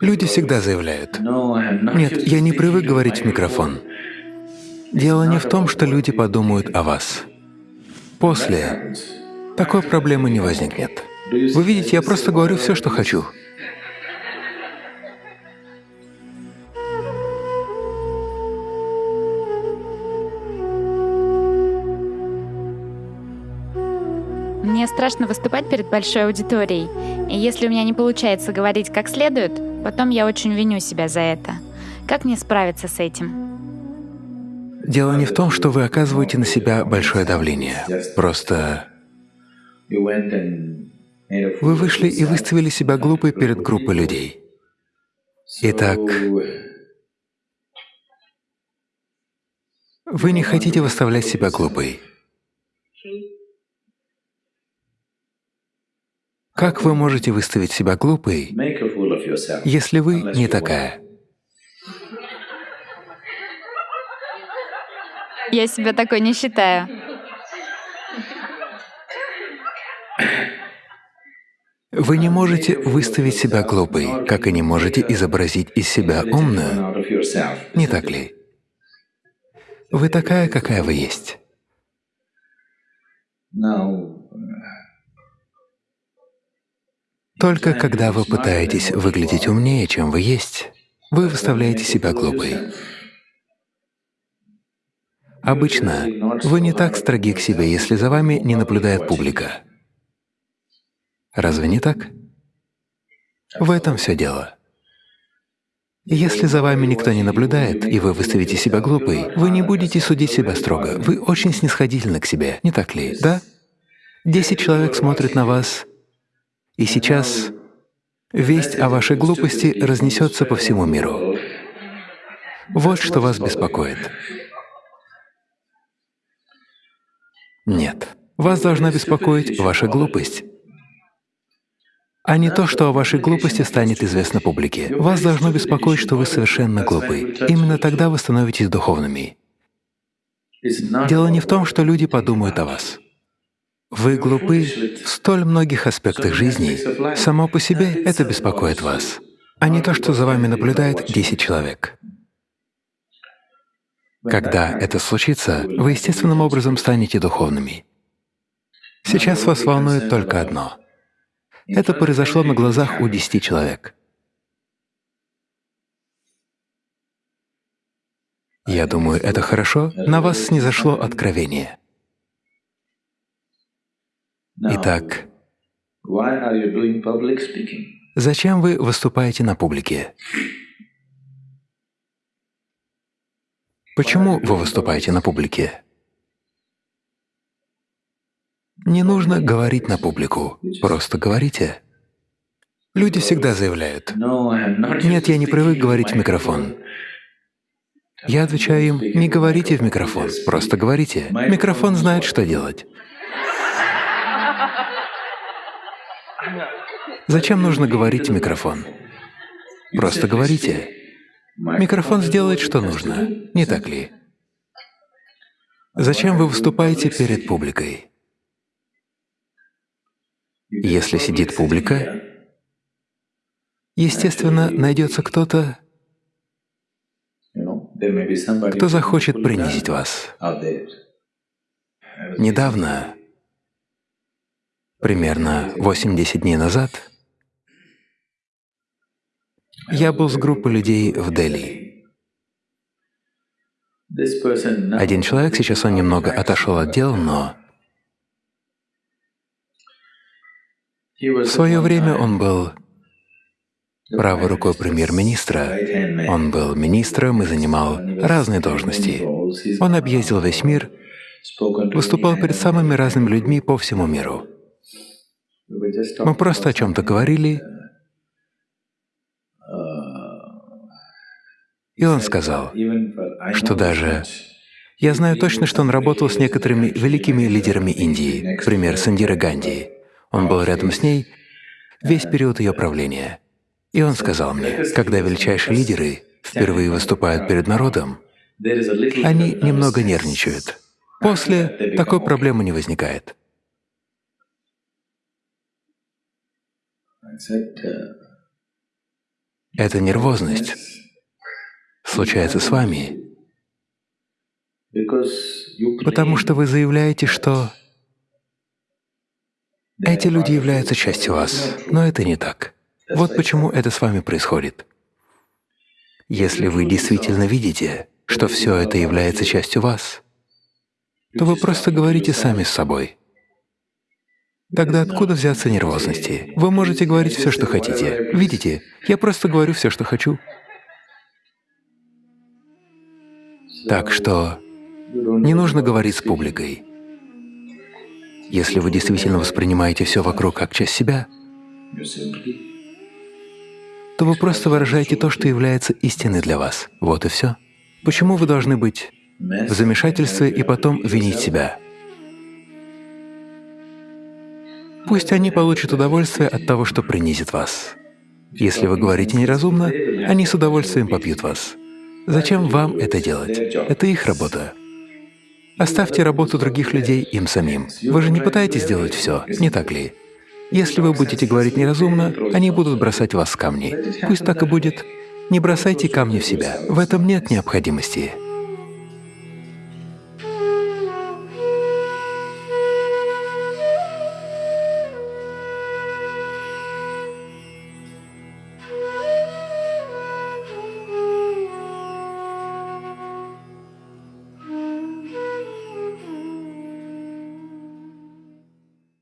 Люди всегда заявляют, «Нет, я не привык говорить в микрофон». Дело не в том, что люди подумают о вас. После такой проблемы не возникнет. Вы видите, я просто говорю все, что хочу. Мне страшно выступать перед большой аудиторией, и если у меня не получается говорить как следует, потом я очень виню себя за это. Как мне справиться с этим? Дело не в том, что вы оказываете на себя большое давление. Просто вы вышли и выставили себя глупой перед группой людей. Итак, вы не хотите выставлять себя глупой. Как вы можете выставить себя глупой, если вы не такая? Я себя такой не считаю. Вы не можете выставить себя глупой, как и не можете изобразить из себя умную, не так ли? Вы такая, какая вы есть. Только когда вы пытаетесь выглядеть умнее, чем вы есть, вы выставляете себя глупой. Обычно вы не так строги к себе, если за вами не наблюдает публика. Разве не так? В этом все дело. Если за вами никто не наблюдает, и вы выставите себя глупой, вы не будете судить себя строго. Вы очень снисходительны к себе, не так ли? Да? Десять человек смотрят на вас, и сейчас весть о вашей глупости разнесется по всему миру. Вот что вас беспокоит. Нет, вас должна беспокоить ваша глупость, а не то, что о вашей глупости станет известно публике. Вас должно беспокоить, что вы совершенно глупы. Именно тогда вы становитесь духовными. Дело не в том, что люди подумают о вас. Вы глупы в столь многих аспектах жизни, само по себе это беспокоит вас, а не то, что за вами наблюдает 10 человек. Когда это случится, вы естественным образом станете духовными. Сейчас вас волнует только одно. Это произошло на глазах у 10 человек. Я думаю, это хорошо, на вас снизошло откровение. Итак, зачем вы выступаете на публике? Почему вы выступаете на публике? Не нужно говорить на публику, просто говорите. Люди всегда заявляют, «Нет, я не привык говорить в микрофон». Я отвечаю им, не говорите в микрофон, просто говорите. Микрофон знает, что делать. Зачем нужно говорить в микрофон? Просто говорите. Микрофон сделает, что нужно, не так ли? Зачем вы выступаете перед публикой? Если сидит публика, естественно, найдется кто-то, кто захочет принизить вас. Недавно, примерно 8-10 дней назад, я был с группой людей в Дели. Один человек, сейчас он немного отошел от дел, но в свое время он был правой рукой премьер-министра. Он был министром и занимал разные должности. Он объездил весь мир, выступал перед самыми разными людьми по всему миру. Мы просто о чем-то говорили, И он сказал, что даже я знаю точно, что он работал с некоторыми великими лидерами Индии, например, с Индирой Ганди. Он был рядом с ней весь период ее правления. И он сказал мне, когда величайшие лидеры впервые выступают перед народом, они немного нервничают. После такой проблемы не возникает. Эта нервозность случается с вами, потому что вы заявляете, что эти люди являются частью вас, но это не так. Вот почему это с вами происходит. Если вы действительно видите, что все это является частью вас, то вы просто говорите сами с собой. Тогда откуда взяться нервозности? Вы можете говорить все, что хотите. Видите, я просто говорю все, что хочу. Так что не нужно говорить с публикой. Если вы действительно воспринимаете все вокруг как часть себя, то вы просто выражаете то, что является истиной для вас. Вот и все. Почему вы должны быть в замешательстве и потом винить себя? Пусть они получат удовольствие от того, что принизит вас. Если вы говорите неразумно, они с удовольствием попьют вас. Зачем вам это делать? Это их работа. Оставьте работу других людей им самим. Вы же не пытаетесь сделать все, не так ли? Если вы будете говорить неразумно, они будут бросать вас с камней. Пусть так и будет. Не бросайте камни в себя, в этом нет необходимости.